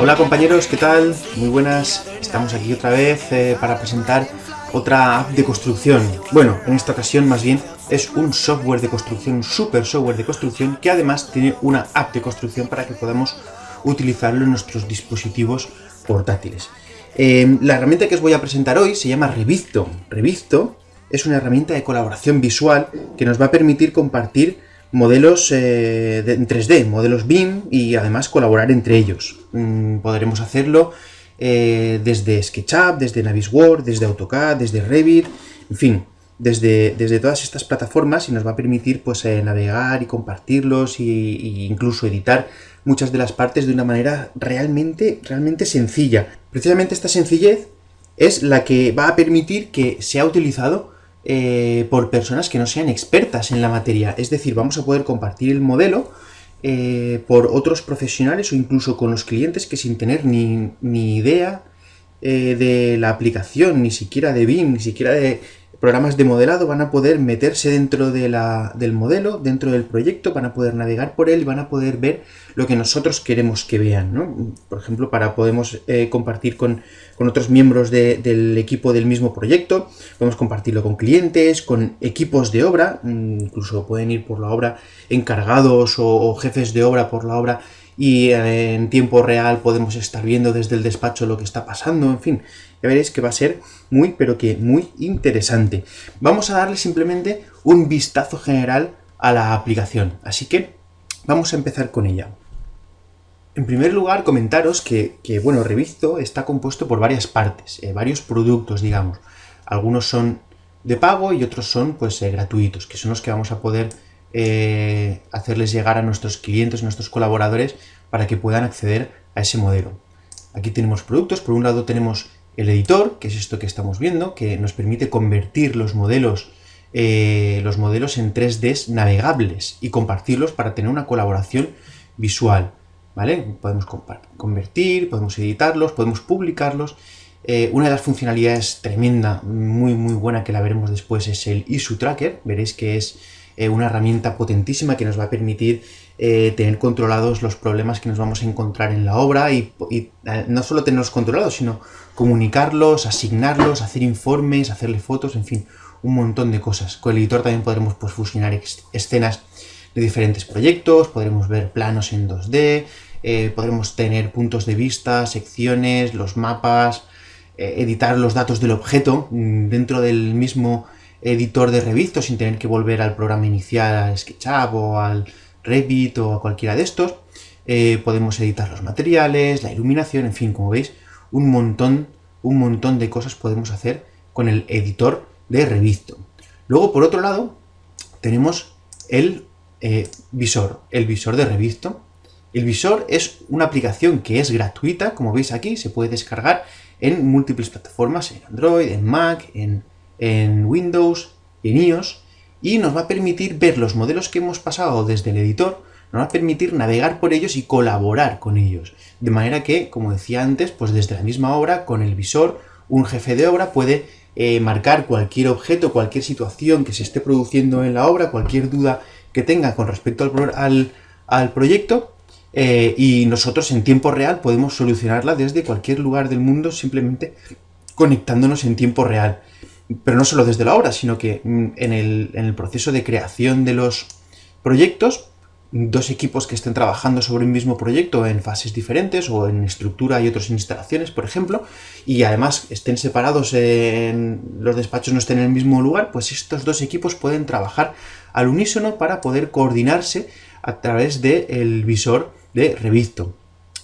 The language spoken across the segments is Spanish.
Hola compañeros, ¿qué tal? Muy buenas, estamos aquí otra vez eh, para presentar otra app de construcción. Bueno, en esta ocasión más bien es un software de construcción, un super software de construcción que además tiene una app de construcción para que podamos utilizarlo en nuestros dispositivos portátiles. Eh, la herramienta que os voy a presentar hoy se llama Revisto. Revisto es una herramienta de colaboración visual que nos va a permitir compartir modelos eh, en 3D, modelos BIM y además colaborar entre ellos. Mm, podremos hacerlo eh, desde SketchUp, desde Navisworks, desde AutoCAD, desde Revit, en fin, desde, desde todas estas plataformas y nos va a permitir pues, eh, navegar y compartirlos e incluso editar muchas de las partes de una manera realmente, realmente sencilla. Precisamente esta sencillez es la que va a permitir que sea utilizado eh, por personas que no sean expertas en la materia. Es decir, vamos a poder compartir el modelo eh, por otros profesionales o incluso con los clientes que sin tener ni, idea eh, de la aplicación, ni siquiera de BIM, ni siquiera de programas de modelado, van a poder meterse dentro de la, del modelo, dentro del proyecto, van a poder navegar por él y van a poder ver lo que nosotros queremos que vean. Por ejemplo, para podemos compartir con con otros miembros del equipo del mismo proyecto, podemos compartirlo con clientes, con equipos de obra, mm, incluso pueden ir por la obra encargados o, jefes de obra por la obra y eh, en tiempo real podemos estar viendo desde el despacho lo que está pasando, en fin, ya veréis que va a ser muy, pero que muy interesante. Vamos a darle simplemente un vistazo general a la aplicación, así que vamos a empezar con ella. En primer lugar, comentaros que, bueno, Revisto está compuesto por varias partes, eh, varios productos, digamos. Algunos son de pago y otros son, pues, eh, gratuitos, que son los que vamos a poder eh, hacerles llegar a nuestros clientes, a nuestros colaboradores, para que puedan acceder a ese modelo. Aquí tenemos productos, por un lado tenemos el editor, que es esto que estamos viendo, que nos permite convertir los modelos, los modelos en 3D navegables y compartirlos para tener una colaboración visual. ¿vale? Podemos convertir, podemos editarlos, podemos publicarlos. Eh, una de las funcionalidades tremenda, muy muy buena, que la veremos después, es el Issue Tracker. Veréis que es eh, una herramienta potentísima que nos va a permitir eh, tener controlados los problemas que nos vamos a encontrar en la obra y, no solo tenerlos controlados, sino comunicarlos, asignarlos, hacer informes, hacerle fotos, en fin, un montón de cosas. Con el editor también podremos pues, fusionar escenas de diferentes proyectos, podremos ver planos en 2D, eh, podremos tener puntos de vista, secciones, los mapas, eh, editar los datos del objeto mm, dentro del mismo editor de Revit sin tener que volver al programa inicial, al SketchUp o al Revit o a cualquiera de estos. Eh, podemos editar los materiales, la iluminación, en fin, como veis, un montón, un montón de cosas podemos hacer con el editor de Revit. Luego, por otro lado, tenemos el visor, el visor de Revit, el visor es una aplicación que es gratuita, como veis aquí, se puede descargar en múltiples plataformas, en Android, en Mac, en, Windows y en iOS, y nos va a permitir ver los modelos que hemos pasado desde el editor, nos va a permitir navegar por ellos y colaborar con ellos. De manera que, como decía antes, pues desde la misma obra, con el visor, un jefe de obra puede eh, marcar cualquier objeto, cualquier situación que se esté produciendo en la obra, cualquier duda que tenga con respecto al, al proyecto, eh, y nosotros en tiempo real podemos solucionarla desde cualquier lugar del mundo simplemente conectándonos en tiempo real. Pero no solo desde la obra, sino que mm, en el, en el proceso de creación de los proyectos, dos equipos que estén trabajando sobre un mismo proyecto en fases diferentes o en estructura y otros en instalaciones, por ejemplo, y además estén separados en los despachos no estén en el mismo lugar, pues estos dos equipos pueden trabajar al unísono para poder coordinarse a través del visor de Revisto.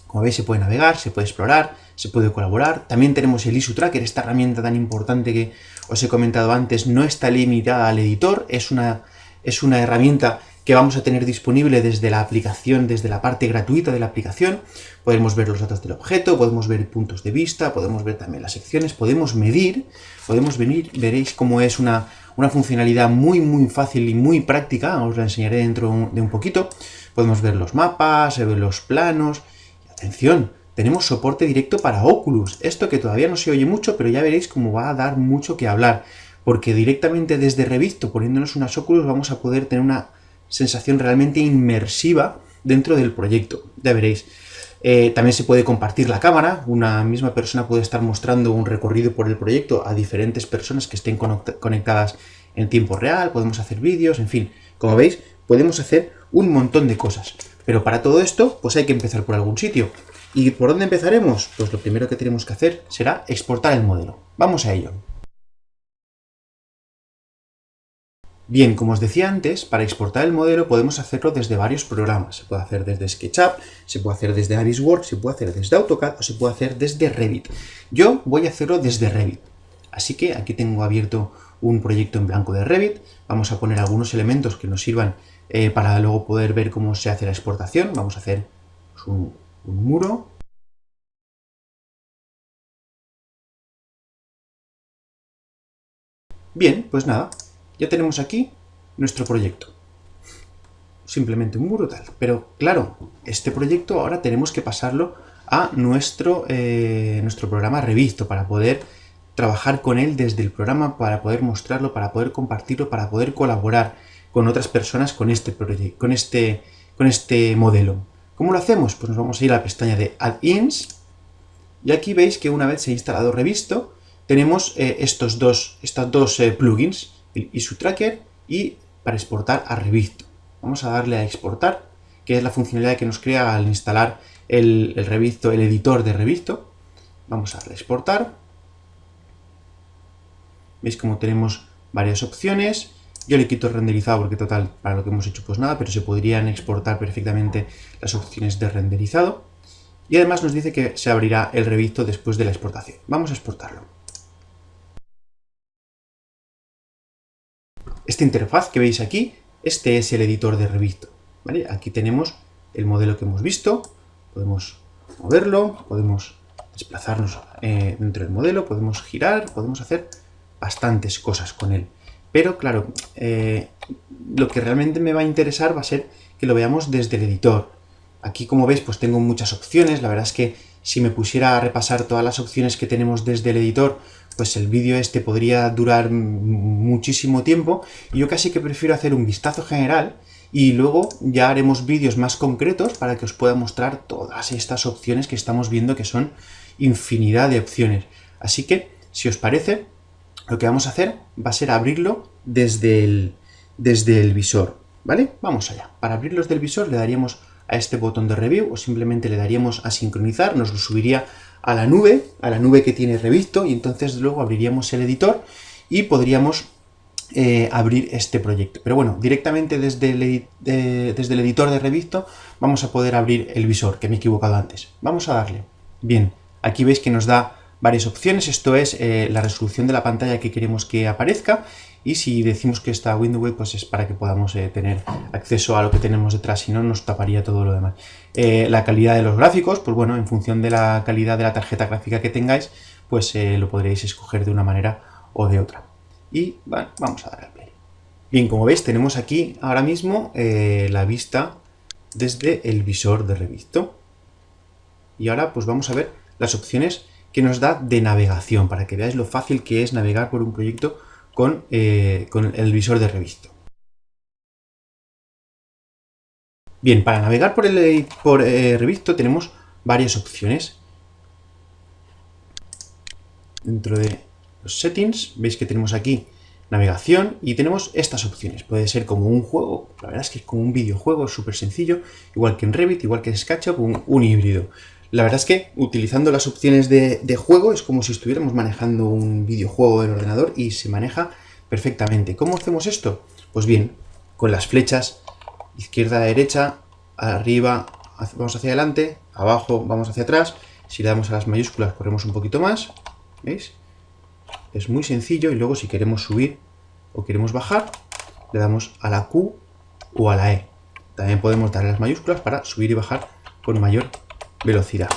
Como veis se puede navegar, se puede explorar, se puede colaborar. También tenemos el ISU Tracker, esta herramienta tan importante que os he comentado antes, no está limitada al editor, es una, es una herramienta que vamos a tener disponible desde la aplicación, desde la parte gratuita de la aplicación. Podemos ver los datos del objeto, podemos ver puntos de vista, podemos ver también las secciones, podemos medir, podemos venir, veréis cómo es una, una funcionalidad muy muy fácil y muy práctica, os la enseñaré dentro de un poquito. Podemos ver los mapas, ver los planos. atención, tenemos soporte directo para Oculus. Esto que todavía no se oye mucho, pero ya veréis cómo va a dar mucho que hablar. Porque directamente desde Revisto, poniéndonos unas Oculus, vamos a poder tener una sensación realmente inmersiva dentro del proyecto. Ya veréis. Eh, también se puede compartir la cámara, una misma persona puede estar mostrando un recorrido por el proyecto a diferentes personas que estén conectadas en tiempo real, podemos hacer vídeos, en fin, como veis, podemos hacer un montón de cosas. Pero para todo esto, pues hay que empezar por algún sitio. ¿Y por dónde empezaremos? Pues lo primero que tenemos que hacer será exportar el modelo. Vamos a ello. Bien, como os decía antes, para exportar el modelo podemos hacerlo desde varios programas. Se puede hacer desde SketchUp, se puede hacer desde Navisworks, se puede hacer desde AutoCAD o se puede hacer desde Revit. Yo voy a hacerlo desde Revit. Así que aquí tengo abierto un proyecto en blanco de Revit. Vamos a poner algunos elementos que nos sirvan eh, para luego poder ver cómo se hace la exportación. Vamos a hacer pues, un, un muro. Bien, pues nada, ya tenemos aquí nuestro proyecto. Simplemente un muro tal. Pero claro, este proyecto ahora tenemos que pasarlo a nuestro, eh, nuestro programa Revisto para poder trabajar con él desde el programa, para poder mostrarlo, para poder compartirlo, para poder colaborar con otras personas con este, con este, con este modelo. ¿Cómo lo hacemos? Pues nos vamos a ir a la pestaña de Add-ins y aquí veis que una vez se ha instalado Revisto, tenemos eh, estos dos, estos dos eh, plugins el issue tracker y para exportar a Revisto. Vamos a darle a exportar, que es la funcionalidad que nos crea al instalar el, Revisto, el editor de Revisto. Vamos a darle a exportar. Veis como tenemos varias opciones. Yo le quito renderizado porque total, para lo que hemos hecho pues nada, pero se podrían exportar perfectamente las opciones de renderizado. Y además nos dice que se abrirá el revisto después de la exportación. Vamos a exportarlo. Esta interfaz que veis aquí, este es el editor de Revisto. Aquí tenemos el modelo que hemos visto, podemos moverlo, podemos desplazarnos eh, dentro del modelo, podemos girar, podemos hacer bastantes cosas con él. Pero claro, eh, lo que realmente me va a interesar va a ser que lo veamos desde el editor. Aquí como veis pues tengo muchas opciones, la verdad es que si me pusiera a repasar todas las opciones que tenemos desde el editor, pues el vídeo este podría durar muchísimo tiempo yo casi que prefiero hacer un vistazo general y luego ya haremos vídeos más concretos para que os pueda mostrar todas estas opciones que estamos viendo que son infinidad de opciones. Así que, si os parece, lo que vamos a hacer va a ser abrirlo desde el, desde el visor, ¿vale? Vamos allá. Para abrirlo desde el visor le daríamos a este botón de review o simplemente le daríamos a sincronizar, nos lo subiría a la nube, a la nube que tiene revisto, y entonces luego abriríamos el editor y podríamos eh, abrir este proyecto. Pero bueno, directamente desde el, desde el editor de revisto vamos a poder abrir el visor, que me he equivocado antes. Vamos a darle. Bien, aquí veis que nos da varias opciones, esto es eh, la resolución de la pantalla que queremos que aparezca y si decimos que está Windows pues es para que podamos eh, tener acceso a lo que tenemos detrás, si no nos taparía todo lo demás. Eh, la calidad de los gráficos, pues bueno, en función de la calidad de la tarjeta gráfica que tengáis, pues lo podréis escoger de una manera o de otra. Y bueno, vamos a dar al play. Bien, como veis tenemos aquí ahora mismo la vista desde el visor de revisto. Y ahora pues vamos a ver las opciones que nos da de navegación, para que veáis lo fácil que es navegar por un proyecto eh, con, el visor de revisto. Bien, para navegar por el por, eh, revisto tenemos varias opciones. Dentro de los settings veis que tenemos aquí navegación y tenemos estas opciones. Puede ser como un juego, la verdad es que es como un videojuego súper sencillo, igual que en Revit, igual que en SketchUp, un híbrido. La verdad es que utilizando las opciones de, juego es como si estuviéramos manejando un videojuego del ordenador y se maneja perfectamente. ¿Cómo hacemos esto? Pues bien, con las flechas izquierda a derecha, arriba vamos hacia adelante, abajo vamos hacia atrás. Si le damos a las mayúsculas corremos un poquito más, ¿veis? Es muy sencillo y luego si queremos subir o queremos bajar, le damos a la Q o a la E. También podemos darle las mayúsculas para subir y bajar con mayor velocidad.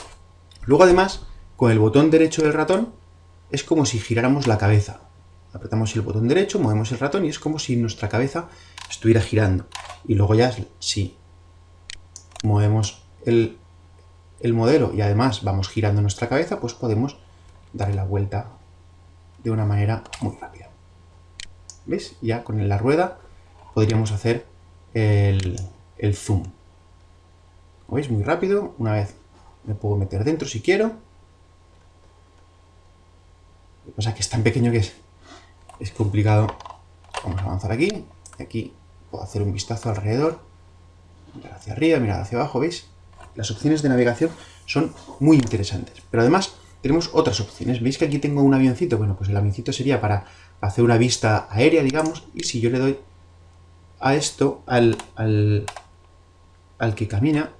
Luego además, con el botón derecho del ratón, es como si giráramos la cabeza. Apretamos el botón derecho, movemos el ratón y es como si nuestra cabeza estuviera girando. Y luego ya, si movemos el, el modelo y además vamos girando nuestra cabeza, pues podemos darle la vuelta de una manera muy rápida. ¿Veis? Ya con la rueda podríamos hacer el, el zoom. ¿Veis? Muy rápido. Una vez me puedo meter dentro si quiero. Lo que pasa es que es tan pequeño que es, es complicado. Vamos a avanzar aquí. Aquí puedo hacer un vistazo alrededor. Mirar hacia arriba, mirar hacia abajo, ¿veis? Las opciones de navegación son muy interesantes. Pero además tenemos otras opciones. ¿Veis que aquí tengo un avioncito? Bueno, pues el avioncito sería para hacer una vista aérea, digamos, y si yo le doy a esto, al, al, al que camina,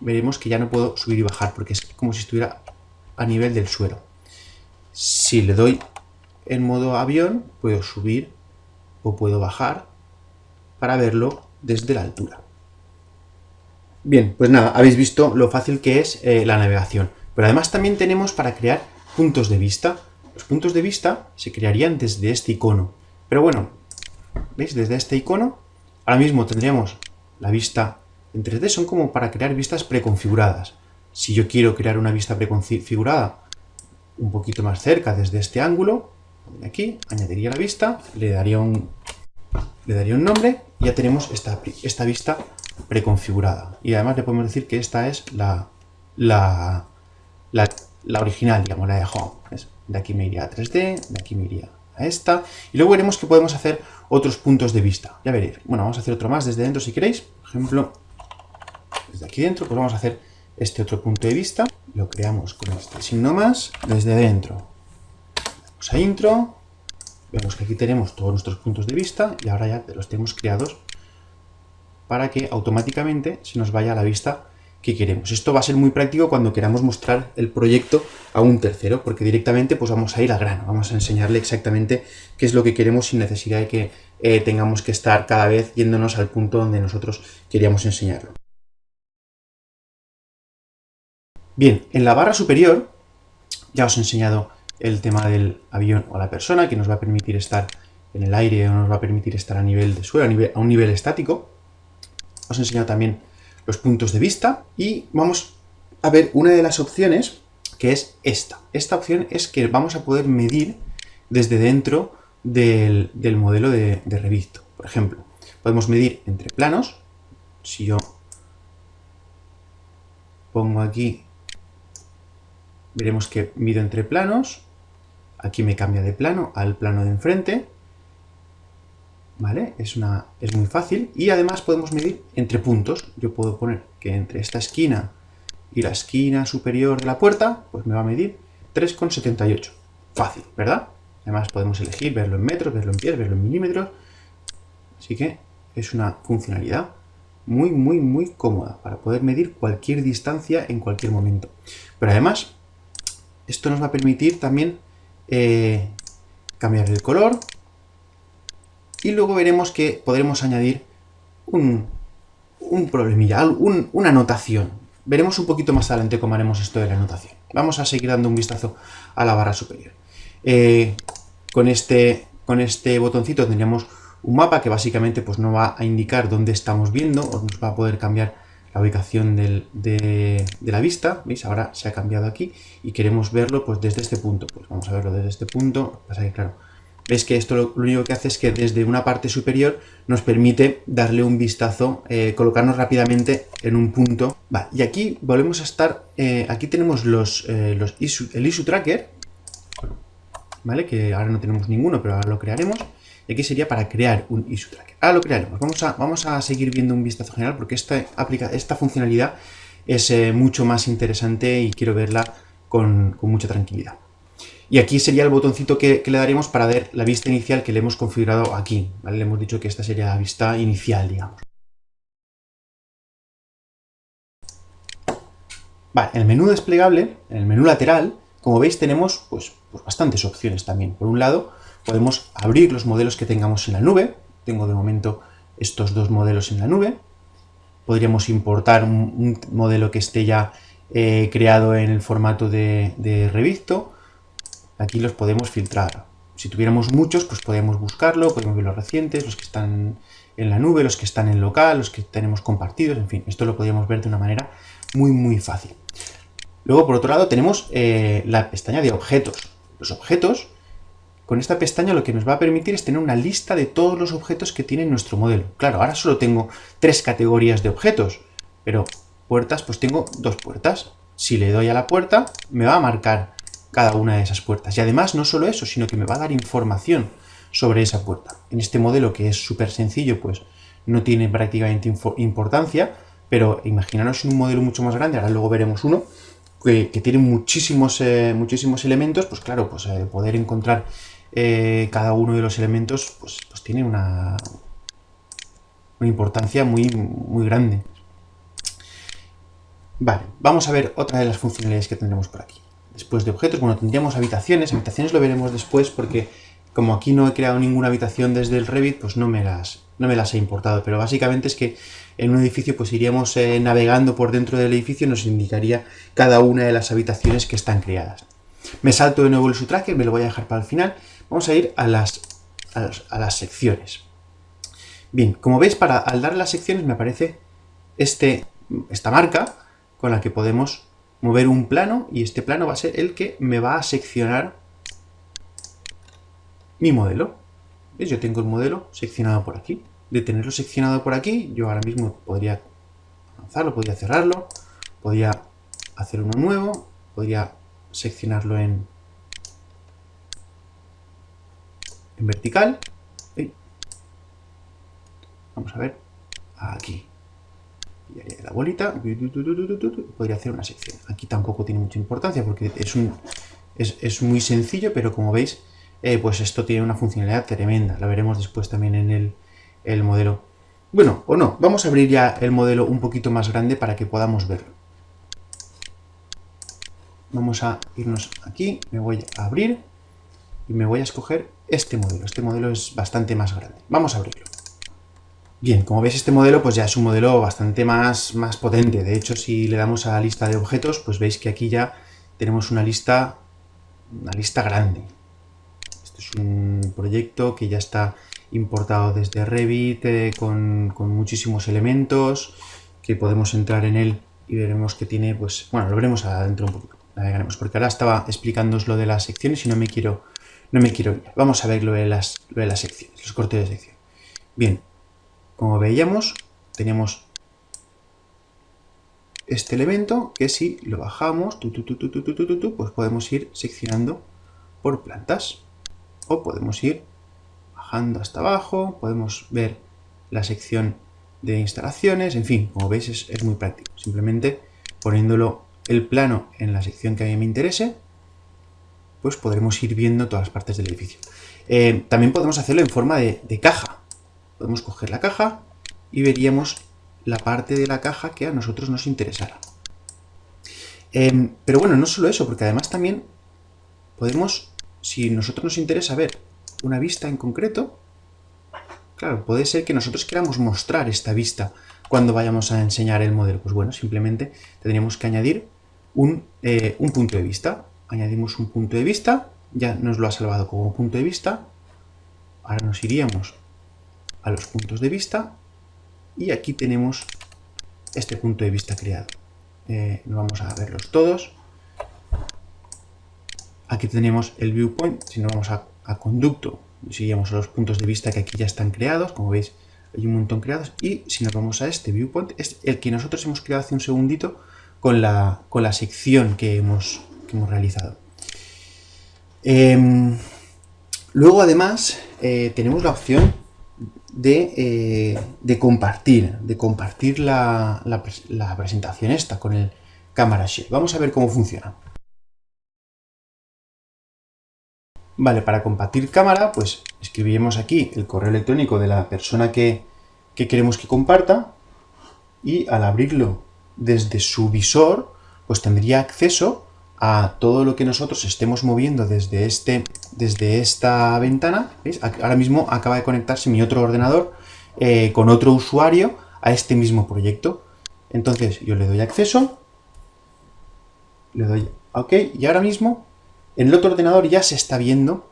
veremos que ya no puedo subir y bajar, porque es como si estuviera a nivel del suelo. Si le doy en modo avión, puedo subir o puedo bajar para verlo desde la altura. Bien, pues nada, habéis visto lo fácil que es eh, la navegación. Pero además también tenemos para crear puntos de vista. Los puntos de vista se crearían desde este icono. Pero bueno, ¿veis? Desde este icono, ahora mismo tendríamos la vista en 3D, son como para crear vistas preconfiguradas. Si yo quiero crear una vista preconfigurada un poquito más cerca desde este ángulo, aquí, añadiría la vista, le daría un, le daría un nombre y ya tenemos esta, esta vista preconfigurada. Y además le podemos decir que esta es la, la, la, original, digamos, la de home. De aquí me iría a 3D, de aquí me iría a esta. Y luego veremos que podemos hacer otros puntos de vista. Ya veréis. Bueno, vamos a hacer otro más desde dentro si queréis. Por ejemplo, desde aquí dentro, pues vamos a hacer este otro punto de vista. Lo creamos con este signo más desde dentro. Vamos a intro. Vemos que aquí tenemos todos nuestros puntos de vista y ahora ya los tenemos creados para que automáticamente se nos vaya a la vista que queremos. Esto va a ser muy práctico cuando queramos mostrar el proyecto a un tercero, porque directamente pues vamos a ir al grano, vamos a enseñarle exactamente qué es lo que queremos sin necesidad de que eh, tengamos que estar cada vez yéndonos al punto donde nosotros queríamos enseñarlo. Bien, en la barra superior ya os he enseñado el tema del avión o la persona, que nos va a permitir estar en el aire o nos va a permitir estar a nivel de suelo, a un nivel estático os he enseñado también los puntos de vista y vamos a ver una de las opciones que es esta. Esta opción es que vamos a poder medir desde dentro del, modelo de, Revit. Por ejemplo, podemos medir entre planos. Si yo pongo aquí, veremos que mido entre planos. Aquí me cambia de plano al plano de enfrente. ¿vale? Es, una, es muy fácil y además podemos medir entre puntos. Yo puedo poner que entre esta esquina y la esquina superior de la puerta, pues me va a medir 3,78. Fácil, ¿verdad? Además podemos elegir verlo en metros, verlo en pies, verlo en milímetros. Así que es una funcionalidad muy, muy, muy cómoda para poder medir cualquier distancia en cualquier momento. Pero además, esto nos va a permitir también eh, cambiar el color, y luego veremos que podremos añadir un, un problemilla, una anotación. Veremos un poquito más adelante cómo haremos esto de la anotación. Vamos a seguir dando un vistazo a la barra superior. Eh, con, este, con este botoncito tendríamos un mapa que básicamente pues, no va a indicar dónde estamos viendo, o nos va a poder cambiar la ubicación de, la vista. ¿Veis? Ahora se ha cambiado aquí y queremos verlo pues, desde este punto. Pues vamos a verlo desde este punto. Pasa que, claro, Ves que esto lo, único que hace es que desde una parte superior nos permite darle un vistazo, eh, colocarnos rápidamente en un punto. y aquí volvemos a estar, eh, aquí tenemos los, eh, el issue tracker, ¿vale? Que ahora no tenemos ninguno, pero ahora lo crearemos. Y aquí sería para crear un issue tracker. Ahora lo crearemos. Vamos a, vamos a seguir viendo un vistazo general porque esta, aplica, esta funcionalidad es mucho más interesante y quiero verla con mucha tranquilidad. Y aquí sería el botoncito que, le daremos para ver la vista inicial que le hemos configurado aquí. Le hemos dicho que esta sería la vista inicial, digamos. Vale, en el menú desplegable, en el menú lateral, como veis tenemos pues, pues, bastantes opciones también. Por un lado, podemos abrir los modelos que tengamos en la nube. Tengo de momento estos dos modelos en la nube. Podríamos importar un, modelo que esté ya eh, creado en el formato de, de aquí los podemos filtrar. Si tuviéramos muchos, pues podemos buscarlo, podemos ver los recientes, los que están en la nube, los que están en local, los que tenemos compartidos, en fin, esto lo podríamos ver de una manera muy, muy fácil. Luego, por otro lado, tenemos eh, la pestaña de objetos. Los objetos, con esta pestaña lo que nos va a permitir es tener una lista de todos los objetos que tiene nuestro modelo. Claro, ahora solo tengo tres categorías de objetos, pero puertas, pues tengo dos puertas. si le doy a la puerta, me va a marcar cada una de esas puertas. Y además, no solo eso, sino que me va a dar información sobre esa puerta. En este modelo, que es súper sencillo, pues no tiene prácticamente importancia, pero imaginaros un modelo mucho más grande, ahora luego veremos uno, que, tiene muchísimos, eh, muchísimos elementos, pues claro, pues eh, poder encontrar eh, cada uno de los elementos, pues, pues tiene una, importancia muy, muy grande. Vale, vamos a ver otra de las funcionalidades que tendremos por aquí. Después de objetos, bueno, tendríamos habitaciones. Habitaciones lo veremos después porque como aquí no he creado ninguna habitación desde el Revit, pues no me las, no me las he importado. Pero básicamente es que en un edificio pues iríamos eh, navegando por dentro del edificio y nos indicaría cada una de las habitaciones que están creadas. Me salto de nuevo el subtracker, me lo voy a dejar para el final. Vamos a ir a las, a las, secciones. Bien, como veis, para, al dar las secciones me aparece este, esta marca con la que podemos mover un plano y este plano va a ser el que me va a seccionar mi modelo. ¿Ves? Yo tengo el modelo seccionado por aquí. De tenerlo seccionado por aquí, yo ahora mismo podría avanzarlo, podría cerrarlo, podría hacer uno nuevo, podría seccionarlo en, en vertical. Vamos a ver, aquí la bolita, podría hacer una sección. Aquí tampoco tiene mucha importancia porque es, un, es, muy sencillo, pero como veis, eh, pues esto tiene una funcionalidad tremenda. La veremos después también en el, el modelo. Bueno, o no, vamos a abrir ya el modelo un poquito más grande para que podamos verlo. Vamos a irnos aquí, me voy a abrir y me voy a escoger este modelo. Este modelo es bastante más grande. Vamos a abrirlo. Bien, como veis este modelo pues ya es un modelo bastante más, más potente. De hecho, si le damos a la lista de objetos, pues veis que aquí ya tenemos una lista, una lista grande. Este es un proyecto que ya está importado desde Revit eh, con, muchísimos elementos que podemos entrar en él y veremos que tiene, pues, bueno, lo veremos adentro un poquito, navegaremos, porque ahora estaba explicándoos lo de las secciones y no me quiero, no me quiero ir. Vamos a ver lo de las, de secciones, los cortes de sección. Bien, como veíamos, tenemos este elemento que si lo bajamos, pues podemos ir seccionando por plantas. O podemos ir bajando hasta abajo, podemos ver la sección de instalaciones, en fin, como veis es, muy práctico. Simplemente poniéndolo el plano en la sección que a mí me interese, pues podremos ir viendo todas las partes del edificio. Eh, también podemos hacerlo en forma de caja podemos coger la caja y veríamos la parte de la caja que a nosotros nos interesara. Em, pero bueno, no solo eso, porque además también podemos, si nosotros nos interesa ver una vista en concreto, claro, puede ser que nosotros queramos mostrar esta vista cuando vayamos a enseñar el modelo. Pues bueno, simplemente tendríamos que añadir un, eh, un punto de vista. Añadimos un punto de vista, ya nos lo ha salvado como punto de vista. Ahora nos iríamos a los puntos de vista y aquí tenemos este punto de vista creado. Eh, vamos a verlos todos. Aquí tenemos el viewpoint, si nos vamos a, conducto, seguimos a los puntos de vista que aquí ya están creados, como veis hay un montón creados, y si nos vamos a este viewpoint, es el que nosotros hemos creado hace un segundito con la, con la sección que hemos, hemos realizado. Em, luego además eh, tenemos la opción eh, de, compartir, de compartir la, presentación esta con el Camera Share. Vamos a ver cómo funciona. Vale, para compartir cámara, pues escribiremos aquí el correo electrónico de la persona que, que queremos que comparta y al abrirlo desde su visor, pues tendría acceso a todo lo que nosotros estemos moviendo desde, este, desde esta ventana. Ahora mismo acaba de conectarse mi otro ordenador eh, con otro usuario a este mismo proyecto. Entonces yo le doy acceso, le doy OK y ahora mismo en el otro ordenador ya se está viendo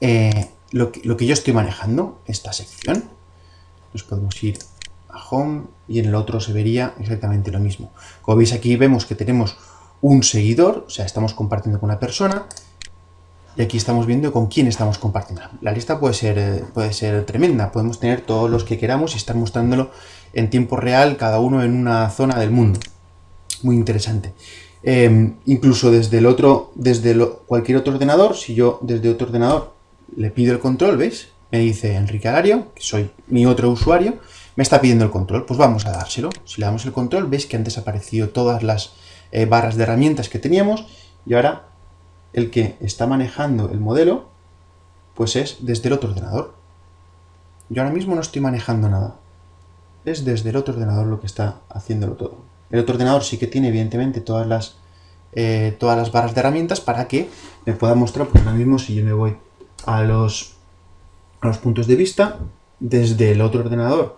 eh, lo, que, lo que yo estoy manejando, esta sección. Nos podemos ir a Home y en el otro se vería exactamente lo mismo. Como veis aquí vemos que tenemos un seguidor, o sea, estamos compartiendo con una persona, y aquí estamos viendo con quién estamos compartiendo. La lista puede ser, eh, puede ser tremenda, podemos tener todos los que queramos y estar mostrándolo en tiempo real, cada uno en una zona del mundo. Muy interesante. Em, incluso desde el otro, desde cualquier otro ordenador, si yo desde otro ordenador le pido el control, ¿veis? Me dice Enrique Alario, que soy mi otro usuario, me está pidiendo el control, pues vamos a dárselo. Si le damos el control, veis que han desaparecido todas las eh, barras de herramientas que teníamos, y ahora el que está manejando el modelo, pues es desde el otro ordenador. Yo ahora mismo no estoy manejando nada. Es desde el otro ordenador lo que está haciéndolo todo. El otro ordenador sí que tiene, evidentemente, todas las, eh, todas las barras de herramientas para que me pueda mostrar, pues ahora mismo si yo me voy a los, a los puntos de vista, desde el otro ordenador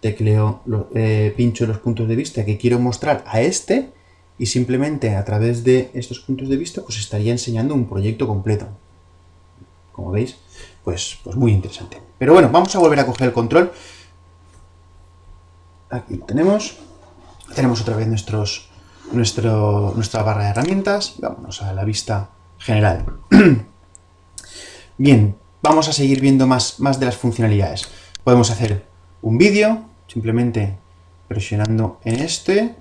tecleo, eh, pincho los puntos de vista que quiero mostrar a este y simplemente a través de estos puntos de vista pues estaría enseñando un proyecto completo. Como veis, pues, pues muy interesante. Pero bueno, vamos a volver a coger el control. Aquí lo tenemos. Tenemos otra vez nuestros, nuestro, nuestra barra de herramientas. Vámonos a la vista general. Bien, vamos a seguir viendo más, más de las funcionalidades. Podemos hacer un vídeo, simplemente presionando en este.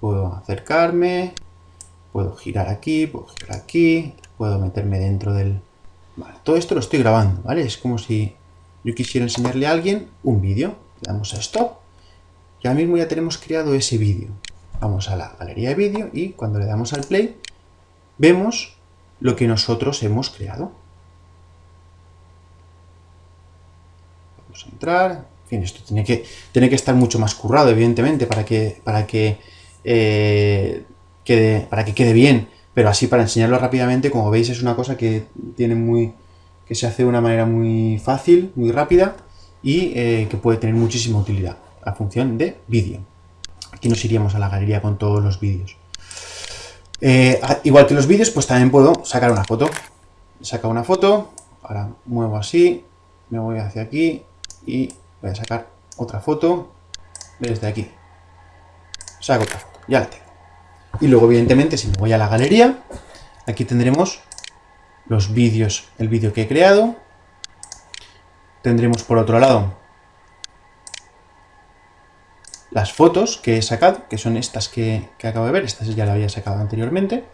Puedo acercarme, puedo girar aquí, puedo girar aquí, puedo meterme dentro del... Todo esto lo estoy grabando, ¿vale? Es como si yo quisiera enseñarle a alguien un vídeo. Le damos a Stop y ahora mismo ya tenemos creado ese vídeo. Vamos a la galería de vídeo y cuando le damos al play, vemos lo que nosotros hemos creado. Vamos a entrar. En fin, esto tiene que, tiene que estar mucho más currado, evidentemente, para que, para que, eh, para que quede bien. Pero así, para enseñarlo rápidamente, como veis, es una cosa que tiene muy que se hace de una manera muy fácil, muy rápida y eh, que puede tener muchísima utilidad la función de vídeo. Aquí nos iríamos a la galería con todos los vídeos. Eh, igual que los vídeos, pues también puedo sacar una foto. Saca una foto, ahora muevo así, me voy hacia aquí y voy a sacar otra foto desde aquí. Saco otra foto, ya la tengo. Y luego, evidentemente, si me voy a la galería, aquí tendremos los vídeos, el vídeo que he creado. Tendremos por otro lado las fotos que he sacado, que son estas que, acabo de ver, estas ya las había sacado anteriormente.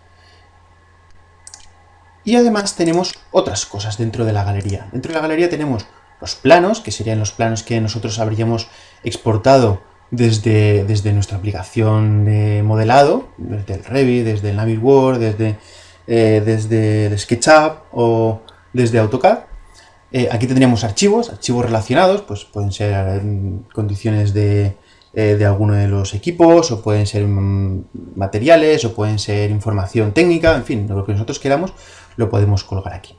Y además tenemos otras cosas dentro de la galería. Dentro de la galería tenemos los planos, que serían los planos que nosotros habríamos exportado desde, desde nuestra aplicación de modelado, desde el Revit, desde el Navisworks, desde, eh, desde el SketchUp o desde AutoCAD. Eh, aquí tendríamos archivos, archivos relacionados, pues pueden ser condiciones de, eh, de alguno de los equipos, o pueden ser mm, materiales, o pueden ser información técnica, en fin, lo que nosotros queramos, lo podemos colocar aquí.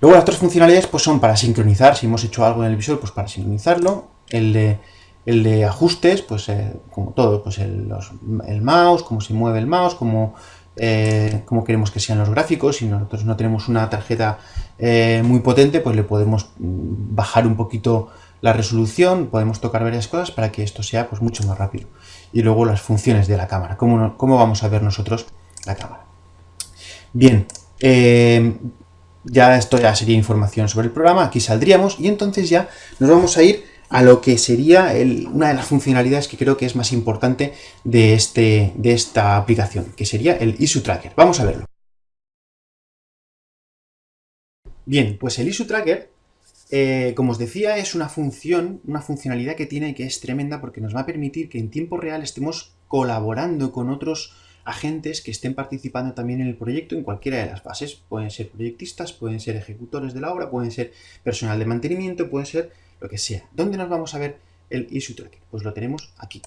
Luego las otras funcionalidades pues son para sincronizar, si hemos hecho algo en el visor, pues para sincronizarlo. El el de ajustes, pues eh, como todo, pues el, mouse, cómo se mueve el mouse, cómo, eh, cómo, queremos que sean los gráficos. Si nosotros no tenemos una tarjeta muy potente, pues le podemos mm, bajar un poquito la resolución, podemos tocar varias cosas para que esto sea pues, mucho más rápido. Y luego las funciones de la cámara, cómo, cómo vamos a ver nosotros la cámara. Bien, eh, ya esto ya sería información sobre el programa, aquí saldríamos y entonces ya nos vamos a ir a lo que sería una de las funcionalidades que creo que es más importante de, este, de esta aplicación, que sería el Issue Tracker. Vamos a verlo. Bien, pues el Issue Tracker eh, como os decía, es una función, una funcionalidad que tiene que es tremenda porque nos va a permitir que en tiempo real estemos colaborando con otros agentes que estén participando también en el proyecto en cualquiera de las fases. Pueden ser proyectistas, pueden ser ejecutores de la obra, pueden ser personal de mantenimiento, pueden ser lo que sea. ¿Dónde nos vamos a ver el issue tracker? Pues lo tenemos aquí.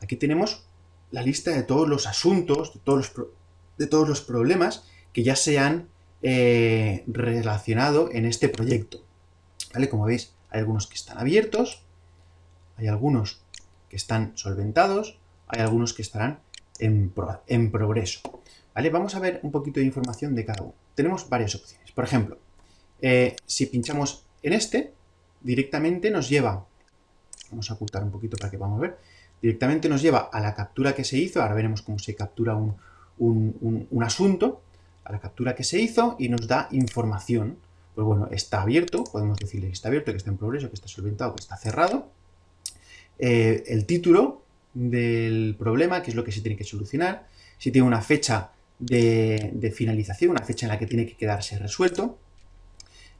Aquí tenemos la lista de todos los asuntos, de todos los, de todos los problemas que ya se han eh, relacionado en este proyecto. ¿Vale? Como veis, hay algunos que están abiertos, hay algunos que están solventados, hay algunos que estarán en, progreso. ¿Vale? Vamos a ver un poquito de información de cada uno. Tenemos varias opciones. Por ejemplo, eh, si pinchamos en este, directamente nos lleva, vamos a ocultar un poquito para que vamos ver, directamente nos lleva a la captura que se hizo, ahora veremos cómo se captura un, un asunto, a la captura que se hizo y nos da información pues bueno, está abierto, podemos decirle que está abierto, que está en progreso, que está solventado, que está cerrado. Eh, el título, del problema, qué es lo que se tiene que solucionar, si tiene una fecha de, finalización, una fecha en la que tiene que quedarse resuelto,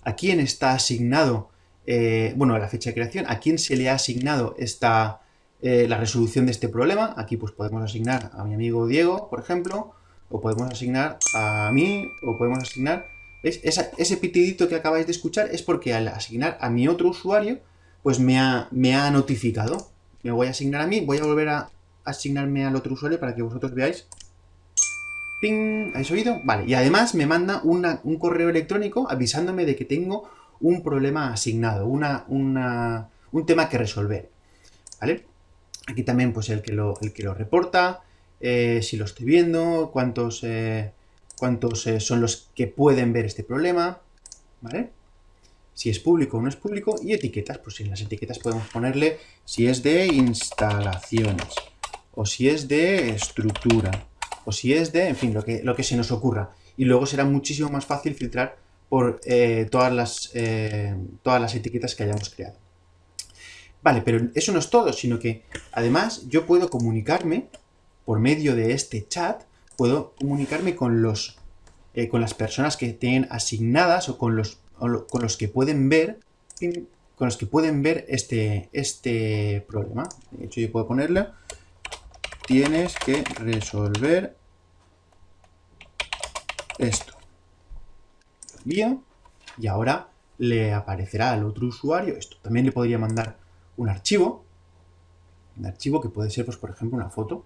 a quién está asignado, eh, bueno, la fecha de creación, a quién se le ha asignado esta, eh, la resolución de este problema. Aquí pues podemos asignar a mi amigo Diego, por ejemplo, o podemos asignar a mí, o podemos asignar... ¿Veis? ese pitidito que acabáis de escuchar es porque al asignar a mi otro usuario, pues me ha, me ha notificado. Me voy a asignar a mí, voy a volver a asignarme al otro usuario para que vosotros veáis ¡Ping! ¿Habéis oído? Vale, y además me manda un correo electrónico avisándome de que tengo un problema asignado, una, un tema que resolver. ¿Vale? Aquí también pues el que lo, el que lo reporta, eh, si lo estoy viendo, cuántos, eh, cuántos eh, son los que pueden ver este problema, ¿vale? Si es público o no es público, y etiquetas, pues en las etiquetas podemos ponerle si es de instalaciones, o si es de estructura, o si es de, en fin, lo que, lo que se nos ocurra. Y luego será muchísimo más fácil filtrar por eh, todas, las, eh, todas las etiquetas que hayamos creado. Vale, pero eso no es todo, sino que además yo puedo comunicarme por medio de este chat, puedo comunicarme con, los, eh, con las personas que tienen asignadas o con los, con los que pueden ver con los que pueden ver este, este problema. De hecho, yo puedo ponerle tienes que resolver esto. Lo envío y ahora le aparecerá al otro usuario esto. También le podría mandar un archivo, un archivo que puede ser, pues, por ejemplo, una foto.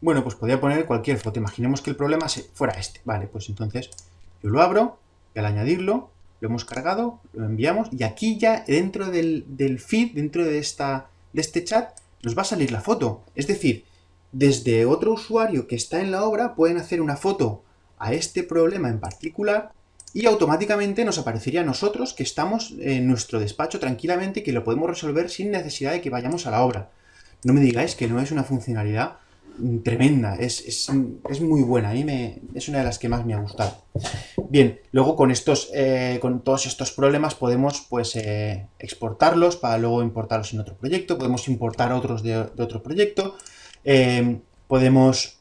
Bueno, pues podría poner cualquier foto. Imaginemos que el problema fuera este. Vale, pues entonces yo lo abro y al añadirlo lo hemos cargado, lo enviamos y aquí ya dentro del, del feed, dentro de, esta, de este chat, nos va a salir la foto. Es decir, desde otro usuario que está en la obra pueden hacer una foto a este problema en particular y automáticamente nos aparecería a nosotros que estamos en nuestro despacho tranquilamente y que lo podemos resolver sin necesidad de que vayamos a la obra. No me digáis que no es una funcionalidad tremenda, es, muy buena, a mí me, es una de las que más me ha gustado. Bien, luego con, estos, eh, con todos estos problemas podemos pues eh, exportarlos para luego importarlos en otro proyecto, podemos importar otros de otro proyecto, eh, podemos,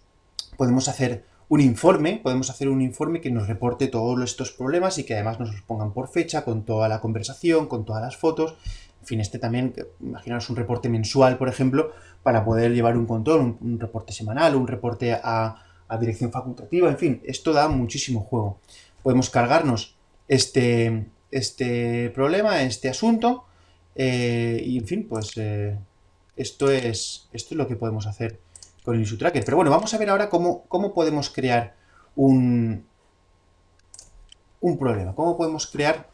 podemos hacer un informe, podemos hacer un informe que nos reporte todos estos problemas y que además nos los pongan por fecha, con toda la conversación, con todas las fotos. En fin, este también, imaginaros un reporte mensual, por ejemplo, para poder llevar un control, un, reporte semanal, un reporte a, dirección facultativa, en fin, esto da muchísimo juego. Podemos cargarnos este, este problema, este asunto, eh, y en fin, pues eh, esto es, esto es lo que podemos hacer con el issue tracker. Pero bueno, vamos a ver ahora cómo, cómo podemos crear un, un problema, cómo podemos crear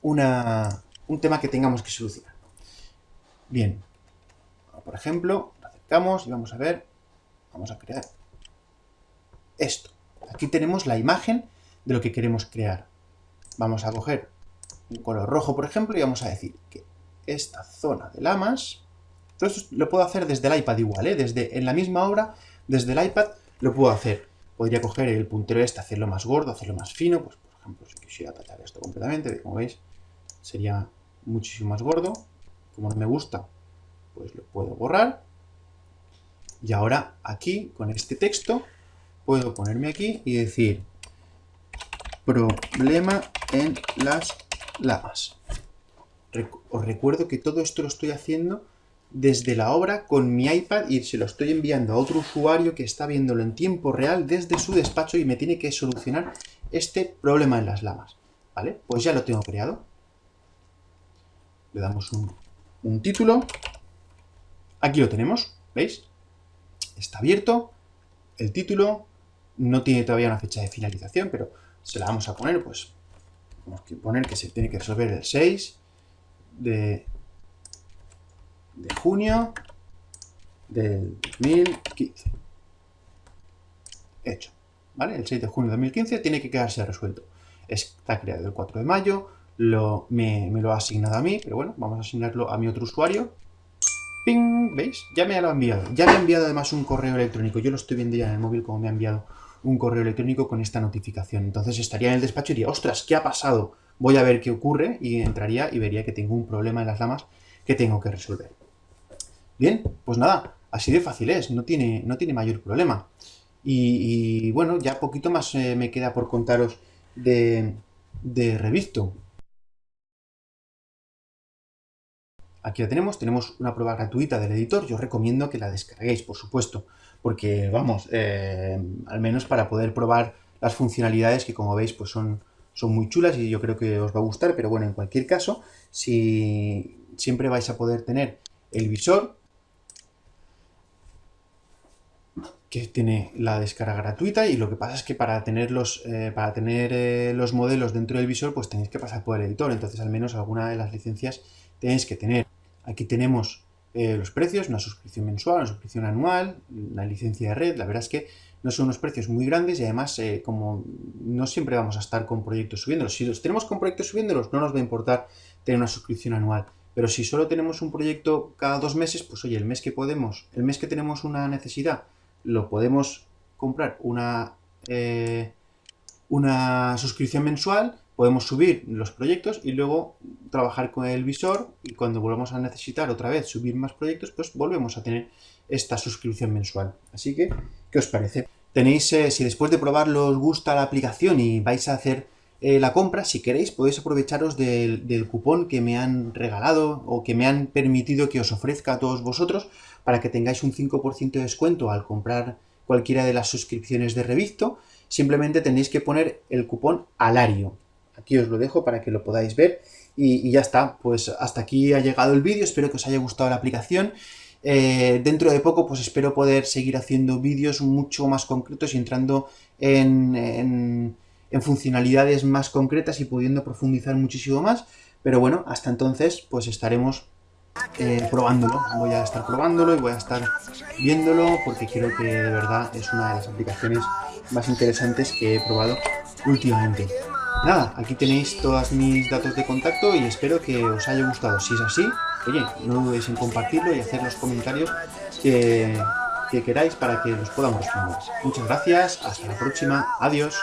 una, un tema que tengamos que solucionar. Bien, por ejemplo, lo acercamos y vamos a ver, vamos a crear esto. Aquí tenemos la imagen de lo que queremos crear. Vamos a coger un color rojo, por ejemplo, y vamos a decir que esta zona de lamas todo esto lo puedo hacer desde el iPad igual, ¿eh? Desde, en la misma obra, desde el iPad lo puedo hacer. Podría coger el puntero este, hacerlo más gordo, hacerlo más fino. Pues, por ejemplo, si quisiera tachar esto completamente, como veis, sería muchísimo más gordo. Como no me gusta, pues lo puedo borrar. Y ahora aquí, con este texto, puedo ponerme aquí y decir problema en las lamas. Os recuerdo que todo esto lo estoy haciendo desde la obra con mi iPad y se lo estoy enviando a otro usuario que está viéndolo en tiempo real desde su despacho y me tiene que solucionar este problema en las lamas. ¿Vale? Pues ya lo tengo creado. Le damos un, título. Aquí lo tenemos, ¿veis? Está abierto. El título no tiene todavía una fecha de finalización, pero se la vamos a poner, pues, tenemos que poner que se tiene que resolver el 6 de de junio del 2015. Hecho. ¿Vale? El 6 de junio de 2015 tiene que quedarse resuelto. Está creado el 4 de mayo, lo, me, lo ha asignado a mí, pero bueno, vamos a asignarlo a mi otro usuario. ¡Ping! ¿Veis? Ya me lo ha enviado. Ya me ha enviado además un correo electrónico. Yo lo estoy viendo ya en el móvil como me ha enviado un correo electrónico con esta notificación. Entonces estaría en el despacho y diría, ostras, ¿qué ha pasado? Voy a ver qué ocurre y entraría y vería que tengo un problema en las lamas que tengo que resolver. Bien, pues nada, Así de fácil es, no tiene, no tiene mayor problema. Y, bueno, ya poquito más eh, me queda por contaros de, de Revisto. Aquí la tenemos, tenemos una prueba gratuita del editor, yo recomiendo que la descarguéis, por supuesto, porque vamos, eh, al menos para poder probar las funcionalidades que como veis pues son, son muy chulas y yo creo que os va a gustar, pero bueno, en cualquier caso, si siempre vais a poder tener el visor, que tiene la descarga gratuita y lo que pasa es que para tener los, eh, para tener, eh, los modelos dentro del visor pues tenéis que pasar por el editor, entonces al menos alguna de las licencias tenéis que tener. Aquí tenemos eh, los precios, una suscripción mensual, una suscripción anual, una licencia de red, la verdad es que no son unos precios muy grandes y además como no siempre vamos a estar con proyectos subiéndolos, si los tenemos con proyectos subiéndolos no nos va a importar tener una suscripción anual, pero si solo tenemos un proyecto cada dos meses, pues oye, el mes que podemos, el mes que tenemos una necesidad lo podemos comprar una, eh, una suscripción mensual, podemos subir los proyectos y luego trabajar con el visor y cuando volvamos a necesitar otra vez subir más proyectos, pues volvemos a tener esta suscripción mensual. Así que, ¿qué os parece? Tenéis, eh, si después de probarlo os gusta la aplicación y vais a hacer eh, la compra, si queréis podéis aprovecharos del, del, cupón que me han regalado o que me han permitido que os ofrezca a todos vosotros para que tengáis un 5% de descuento al comprar cualquiera de las suscripciones de Revisto, simplemente tenéis que poner el cupón ALARIO. Aquí os lo dejo para que lo podáis ver y, ya está. Pues hasta aquí ha llegado el vídeo, espero que os haya gustado la aplicación. Eh, dentro de poco pues espero poder seguir haciendo vídeos mucho más concretos y entrando en, en funcionalidades más concretas y pudiendo profundizar muchísimo más. Pero bueno, hasta entonces pues estaremos eh, probándolo. Voy a estar probándolo y voy a estar viéndolo porque creo que de verdad es una de las aplicaciones más interesantes que he probado últimamente. Nada, aquí tenéis todos mis datos de contacto y espero que os haya gustado. Si es así, oye, no dudéis en compartirlo y hacer los comentarios que, que queráis para que los podamos responder. Muchas gracias, hasta la próxima, adiós.